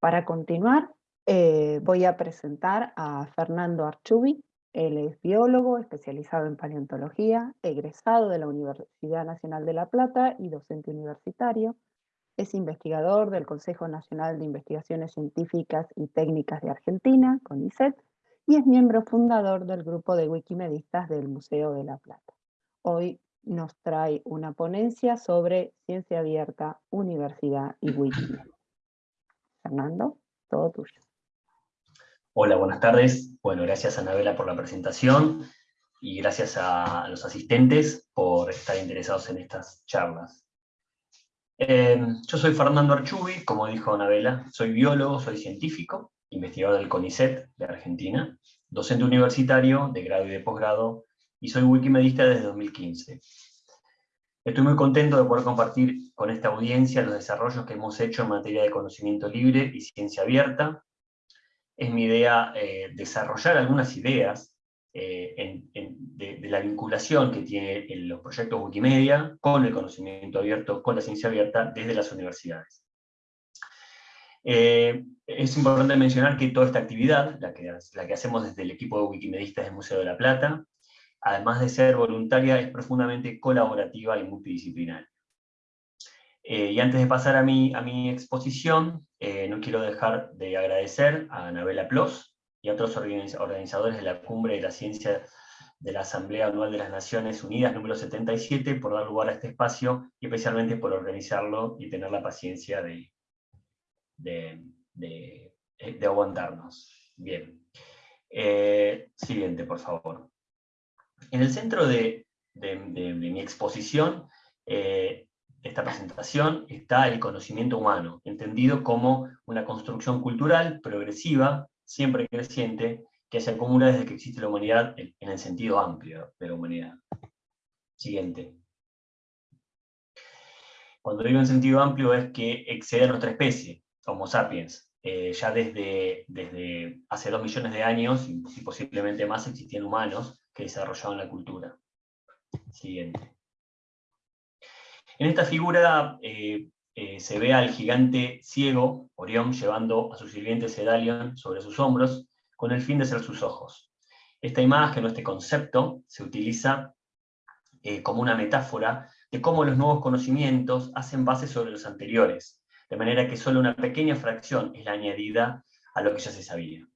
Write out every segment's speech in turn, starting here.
Para continuar, eh, voy a presentar a Fernando Archubi. Él es biólogo especializado en paleontología, egresado de la Universidad Nacional de La Plata y docente universitario. Es investigador del Consejo Nacional de Investigaciones Científicas y Técnicas de Argentina, CONICET, y es miembro fundador del grupo de wikimedistas del Museo de La Plata. Hoy nos trae una ponencia sobre ciencia abierta, universidad y Wikimedia. Fernando, todo tuyo. Hola, buenas tardes. Bueno, gracias a Anabela por la presentación y gracias a los asistentes por estar interesados en estas charlas. Em, yo soy Fernando Archubi, como dijo Anabela, soy biólogo, soy científico, investigador del CONICET de Argentina, docente universitario de grado y de posgrado, y soy wikimedista desde 2015. Estoy muy contento de poder compartir con esta audiencia los desarrollos que hemos hecho en materia de conocimiento libre y ciencia abierta. Es mi idea eh, desarrollar algunas ideas eh, de, la vinculación que tienen los proyectos Wikimedia con el conocimiento abierto, con la ciencia abierta desde las universidades. Eh, es importante mencionar que toda esta actividad, la que, la que hacemos desde el equipo de Wikimedistas del Museo de la Plata, además de ser voluntaria, es profundamente colaborativa y multidisciplinaria. Eh, y antes de pasar a mi, a mi exposición, eh, no quiero dejar de agradecer a Anabela Plos y a otros organizadores de la Cumbre de la Ciencia de la Asamblea Anual de las Naciones Unidas número 77 por dar lugar a este espacio y especialmente por organizarlo y tener la paciencia de, de, de, aguantarnos. Bien. Eh, siguiente, por favor. En el centro de, mi exposición, eh, esta presentación, está el conocimiento humano, entendido como una construcción cultural progresiva, siempre creciente, que se acumula desde que existe la humanidad en, el sentido amplio de la humanidad. Siguiente. Cuando digo en sentido amplio es que excede a nuestra especie, Homo sapiens. Eh, ya desde, desde hace dos millones de años, y posiblemente más, existían humanos que desarrollaban la cultura. Siguiente. En esta figura eh, eh, se ve al gigante ciego, Orión, llevando a su sirviente Sedalion sobre sus hombros, con el fin de ser sus ojos. Esta imagen o este concepto se utiliza eh, como una metáfora de cómo los nuevos conocimientos hacen base sobre los anteriores, de manera que solo una pequeña fracción es la añadida a lo que ya se sabía.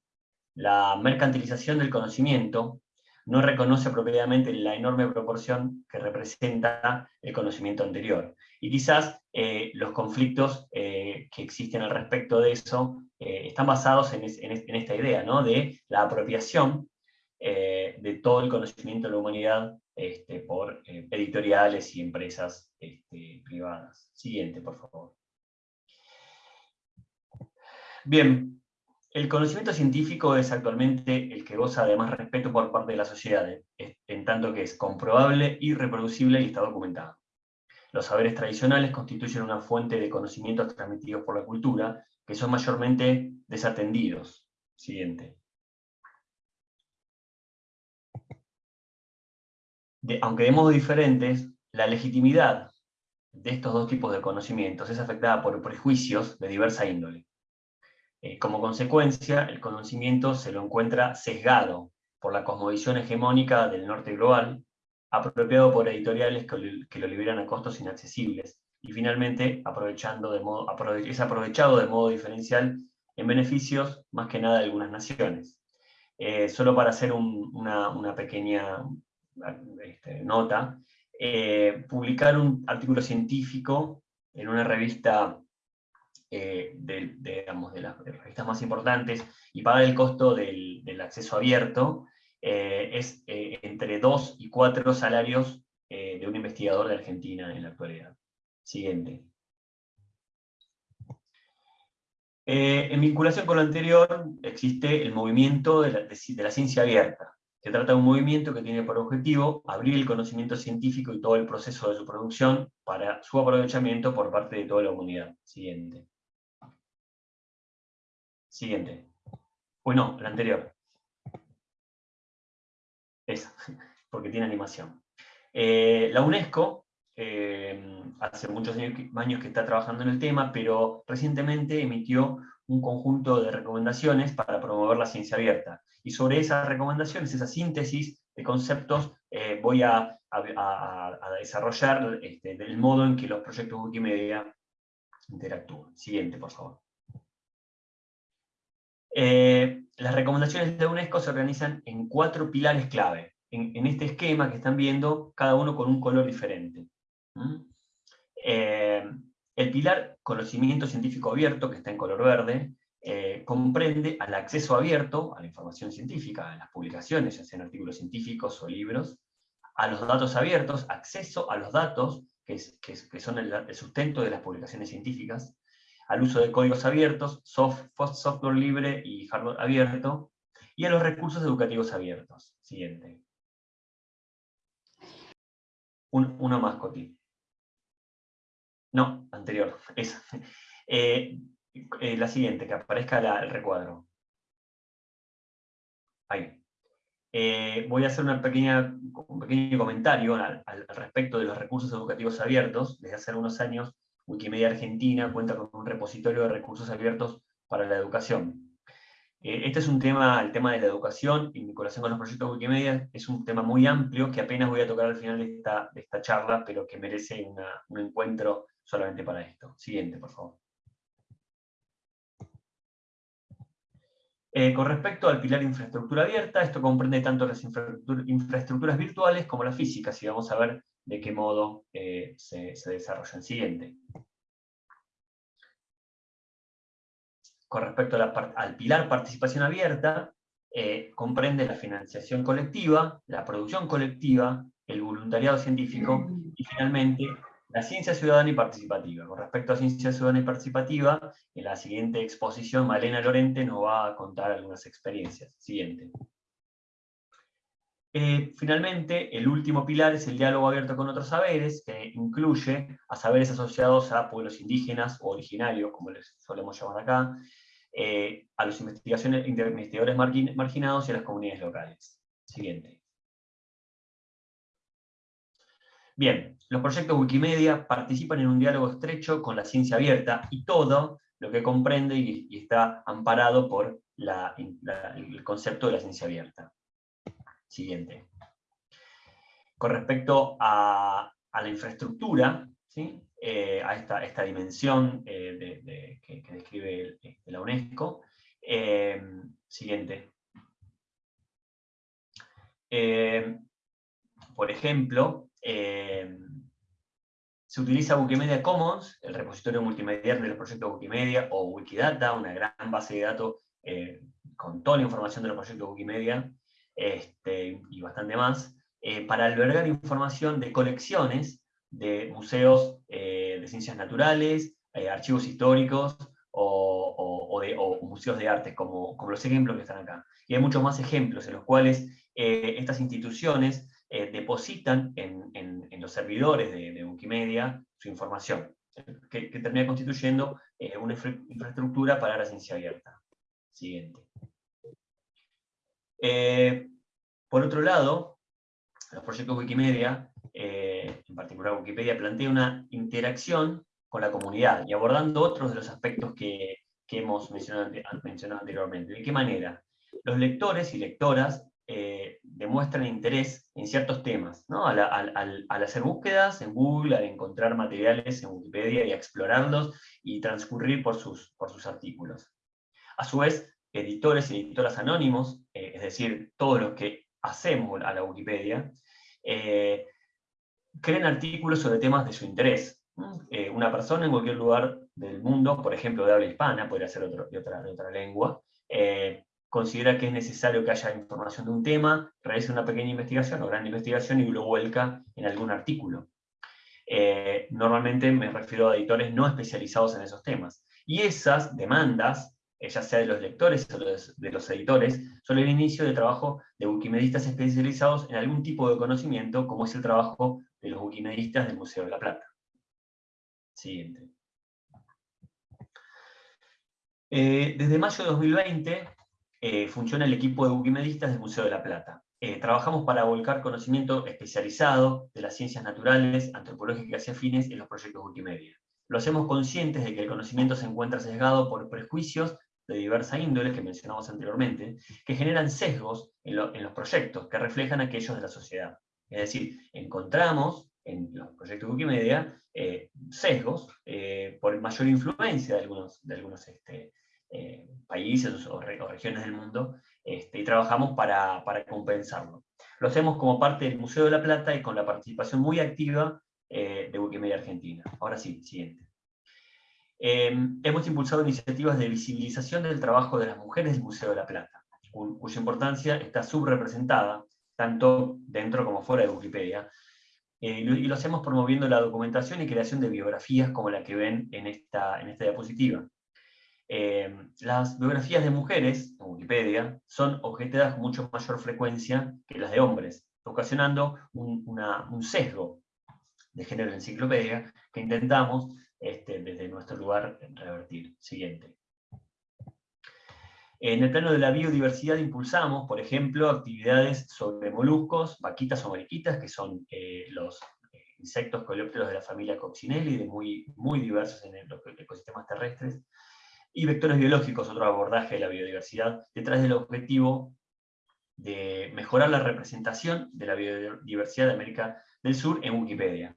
La mercantilización del conocimiento no reconoce apropiadamente la enorme proporción que representa el conocimiento anterior. Y quizás eh, los conflictos eh, que existen al respecto de eso eh, están basados en, esta idea, ¿no? de la apropiación de todo el conocimiento de la humanidad este, por editoriales y empresas este, privadas. Siguiente, por favor. Bien, el conocimiento científico es actualmente el que goza de más respeto por parte de la sociedad, en tanto que es comprobable y reproducible y está documentado. Los saberes tradicionales constituyen una fuente de conocimientos transmitidos por la cultura, que son mayormente desatendidos. Siguiente. aunque de modos diferentes, la legitimidad de estos dos tipos de conocimientos es afectada por prejuicios de diversa índole. Eh, como consecuencia, el conocimiento se lo encuentra sesgado por la cosmovisión hegemónica del norte global, apropiado por editoriales que, lo liberan a costos inaccesibles, y finalmente aprovechando de modo, es aprovechado de modo diferencial en beneficios más que nada de algunas naciones. Eh, solo para hacer una, pequeña este, nota, eh, publicar un artículo científico en una revista eh, de, de, las revistas más importantes y pagar el costo del, acceso abierto eh, es eh, entre 2 y 4 salarios de un investigador de Argentina en la actualidad. Siguiente. en vinculación con lo anterior, existe el movimiento de la, ciencia abierta. Se trata de un movimiento que tiene por objetivo abrir el conocimiento científico y todo el proceso de su producción para su aprovechamiento por parte de toda la comunidad. Siguiente. Siguiente. Bueno, la anterior. Esa, porque tiene animación. Eh, la UNESCO, eh, hace muchos años que está trabajando en el tema, pero recientemente emitió un conjunto de recomendaciones para promover la ciencia abierta. Y sobre esas recomendaciones, esa síntesis de conceptos, eh, voy a, desarrollar este, el modo en que los proyectos Wikimedia interactúan. Siguiente, por favor. Eh, las recomendaciones de UNESCO se organizan en cuatro pilares clave. En, este esquema que están viendo, cada uno con un color diferente. Eh, el pilar conocimiento científico abierto, que está en color verde, eh, comprende al acceso abierto a la información científica, a las publicaciones, ya sean artículos científicos o libros, a los datos abiertos, acceso a los datos, que, son el, sustento de las publicaciones científicas, al uso de códigos abiertos, software libre y hardware abierto, y a los recursos educativos abiertos. Siguiente. uno más, Coti. No, anterior. Esa. Eh, eh, la siguiente, que aparezca el recuadro. Ahí. Eh, voy a hacer una pequeña, un pequeño comentario al, respecto de los recursos educativos abiertos. Desde hace algunos años, Wikimedia Argentina cuenta con un repositorio de recursos abiertos para la educación. Eh, este es un tema, el tema de la educación, en vinculación con los proyectos Wikimedia, es un tema muy amplio que apenas voy a tocar al final de esta, de esta charla, pero que merece un encuentro solamente para esto. Siguiente, por favor. Eh, con respecto al pilar de infraestructura abierta, esto comprende tanto las infraestructuras virtuales como las físicas, y vamos a ver de qué modo eh, se, desarrolla el siguiente. Con respecto al pilar participación abierta, eh, comprende la financiación colectiva, la producción colectiva, el voluntariado científico y finalmente la ciencia ciudadana y participativa. Con respecto a ciencia ciudadana y participativa, en la siguiente exposición Malena Lorente nos va a contar algunas experiencias. Siguiente. Eh, finalmente, el último pilar es el diálogo abierto con otros saberes, que incluye a saberes asociados a pueblos indígenas o originarios, como les solemos llamar acá, eh, a los investigadores marginados y a las comunidades locales. Siguiente. Bien, los proyectos Wikimedia participan en un diálogo estrecho con la ciencia abierta y todo lo que comprende y, está amparado por el concepto de la ciencia abierta. Siguiente. Con respecto a, la infraestructura, eh, a esta, dimensión eh, que, describe la UNESCO, eh, siguiente. por ejemplo, se utiliza Wikimedia Commons, el repositorio multimedia de los proyectos Wikimedia, o Wikidata, una gran base de datos con toda la información de los proyectos Wikimedia, este, y bastante más, eh, para albergar información de colecciones de museos de ciencias naturales, archivos históricos, o, museos de arte, como, los ejemplos que están acá. Y hay muchos más ejemplos en los cuales estas instituciones eh, depositan en, los servidores de, Wikimedia su información, que, termina constituyendo eh, una infraestructura para la ciencia abierta. Siguiente. Eh, por otro lado, los proyectos Wikimedia, en particular Wikipedia, plantea una interacción con la comunidad y abordando otros de los aspectos que, hemos mencionado, anteriormente. ¿De qué manera? Los lectores y lectoras eh, demuestran interés en ciertos temas, ¿no? al, hacer búsquedas en Google, al encontrar materiales en Wikipedia y explorarlos y transcurrir por sus, por sus artículos. A su vez, editores y editoras anónimos, eh, es decir, todos los que hacemos a la Wikipedia, eh, crean artículos sobre temas de su interés. una persona en cualquier lugar del mundo, por ejemplo de habla hispana, podría ser otro, de, otra, de otra lengua, considera que es necesario que haya información de un tema, realiza una pequeña investigación o gran investigación y lo vuelca en algún artículo. Eh, normalmente me refiero a editores no especializados en esos temas. Y esas demandas, eh, ya sea de los lectores o de los editores, son el inicio de trabajo de wikimedistas especializados en algún tipo de conocimiento, como es el trabajo de los wikimedistas del Museo de la Plata. Siguiente. Eh, desde mayo de 2020, eh, funciona el equipo de wikimedistas del Museo de la Plata. Eh, trabajamos para volcar conocimiento especializado de las ciencias naturales, antropológicas y afines en los proyectos Wikimedia. Lo hacemos conscientes de que el conocimiento se encuentra sesgado por prejuicios de diversa índole que mencionamos anteriormente, que generan sesgos en, los proyectos que reflejan aquellos de la sociedad. Es decir, encontramos en los proyectos de Wikimedia eh, sesgos eh, por mayor influencia de algunos, de algunos este, eh, países o, regiones del mundo, este, y trabajamos para, para, compensarlo. Lo hacemos como parte del Museo de la Plata y con la participación muy activa de Wikimedia Argentina. Ahora sí, siguiente. Em, hemos impulsado iniciativas de visibilización del trabajo de las mujeres del Museo de la Plata, cuya importancia está subrepresentada, tanto dentro como fuera de Wikipedia, eh, y lo hacemos promoviendo la documentación y creación de biografías como la que ven en esta, en esta diapositiva. Em, las biografías de mujeres, en Wikipedia, son objetadas con mucho mayor frecuencia que las de hombres, ocasionando un, un sesgo de género en enciclopedia que intentamos este, desde nuestro lugar revertir. Siguiente. En el plano de la biodiversidad impulsamos, por ejemplo, actividades sobre moluscos, vaquitas o mariquitas, que son eh, los eh, insectos coleópteros de la familia Coccinelli, muy, muy diversos en los ecosistemas terrestres, y vectores biológicos, otro abordaje de la biodiversidad, detrás del objetivo de mejorar la representación de la biodiversidad de América del Sur en Wikipedia.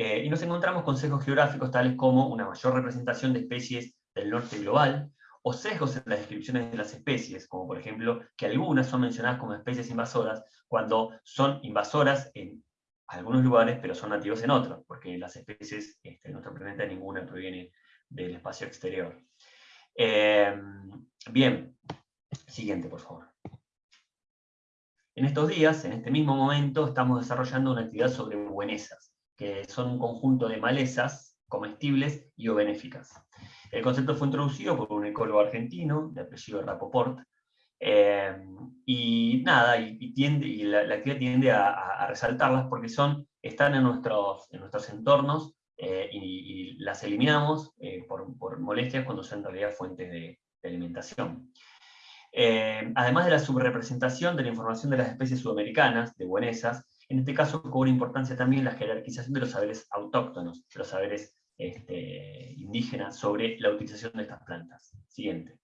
Eh, y nos encontramos con sesgos geográficos tales como una mayor representación de especies del norte global, o sesgos en las descripciones de las especies, como por ejemplo que algunas son mencionadas como especies invasoras, cuando son invasoras en algunos lugares, pero son nativos en otros, porque las especies este, en nuestro planeta ninguna proviene del espacio exterior. Eh, bien, siguiente por favor. En estos días, en este mismo momento, estamos desarrollando una actividad sobre buenesas que son un conjunto de malezas comestibles y o benéficas. El concepto fue introducido por un ecólogo argentino, de apellido Rapoport, eh, y nada, y, tiende, y la, actividad tiende a, resaltarlas porque son, están en nuestros, en nuestros entornos eh, y, las eliminamos eh, por, molestias cuando son en realidad fuentes de, de alimentación. además de la subrepresentación de la información de las especies sudamericanas, de buenesas, en este caso cobra importancia también la jerarquización de los saberes autóctonos, de los saberes este, indígenas sobre la utilización de estas plantas. Siguiente.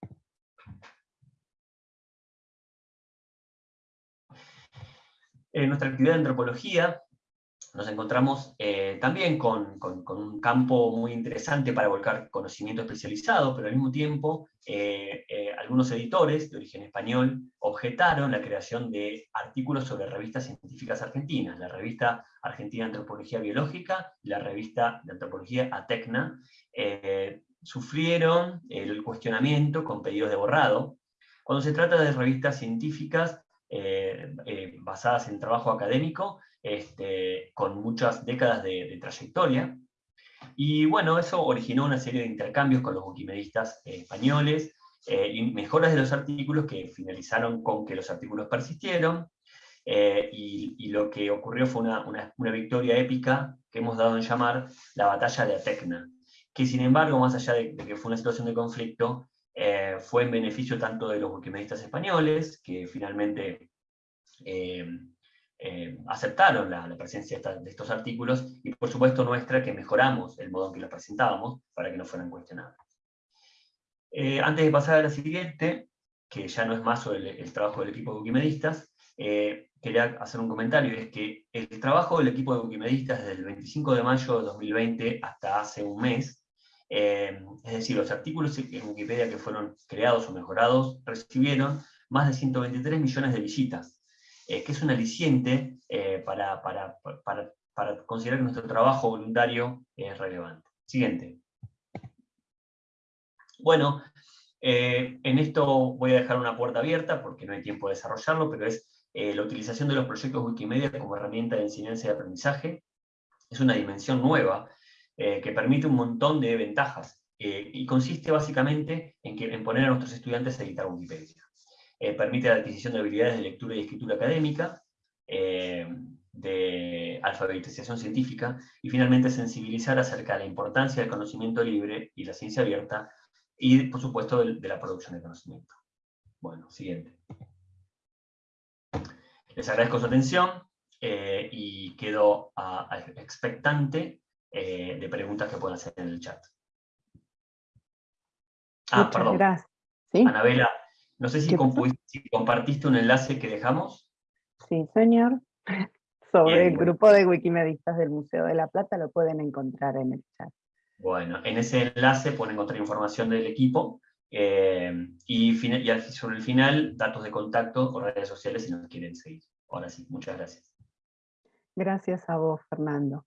En nuestra actividad de antropología nos encontramos eh, también con, un campo muy interesante para volcar conocimiento especializado, pero al mismo tiempo eh, eh, algunos editores de origen español objetaron la creación de artículos sobre revistas científicas argentinas, la revista Argentina de Antropología Biológica y la revista de Antropología ATECNA, sufrieron el cuestionamiento con pedidos de borrado. Cuando se trata de revistas científicas basadas en trabajo académico, este, con muchas décadas de, trayectoria. Y bueno, eso originó una serie de intercambios con los wikimedistas eh, españoles, eh, y mejoras de los artículos que finalizaron con que los artículos persistieron, eh, y, lo que ocurrió fue una, una, victoria épica que hemos dado en llamar la batalla de Atecna, que sin embargo, más allá de, que fue una situación de conflicto, fue en beneficio tanto de los wikimedistas españoles, que finalmente eh, aceptaron la, presencia de estos artículos, y por supuesto nuestra, que mejoramos el modo en que los presentábamos para que no fueran cuestionados. Eh, antes de pasar a la siguiente, que ya no es más sobre el, trabajo del equipo de Wikimedistas, eh, quería hacer un comentario, es que el trabajo del equipo de Wikimedistas desde el 25 de mayo de 2020 hasta hace un mes, es decir, los artículos en Wikipedia que fueron creados o mejorados, recibieron más de 123 millones de visitas eh, que es un aliciente eh, para, para, considerar que nuestro trabajo voluntario es relevante. Siguiente. Bueno, eh, en esto voy a dejar una puerta abierta porque no hay tiempo de desarrollarlo, pero es la utilización de los proyectos Wikimedia como herramienta de enseñanza y aprendizaje. Es una dimensión nueva que permite un montón de ventajas y consiste básicamente en, que, en poner a nuestros estudiantes a editar Wikipedia. Eh, permite la adquisición de habilidades de lectura y escritura académica, eh, de alfabetización científica, y finalmente sensibilizar acerca de la importancia del conocimiento libre y la ciencia abierta, y por supuesto de, la producción de conocimiento. Bueno, siguiente. Les agradezco su atención eh, y quedo expectante eh, de preguntas que puedan hacer en el chat. Ah, Muchas perdón. gracias. ¿Sí? Anabela, no sé si, compartiste un enlace que dejamos. Sí, señor. Sobre Bien, el bueno. grupo de wikimedistas del Museo de la Plata lo pueden encontrar en el chat. Bueno, en ese enlace pueden encontrar información del equipo eh, y, y sobre el final, datos de contacto o redes sociales si nos quieren seguir. Ahora sí, muchas gracias. Gracias a vos, Fernando.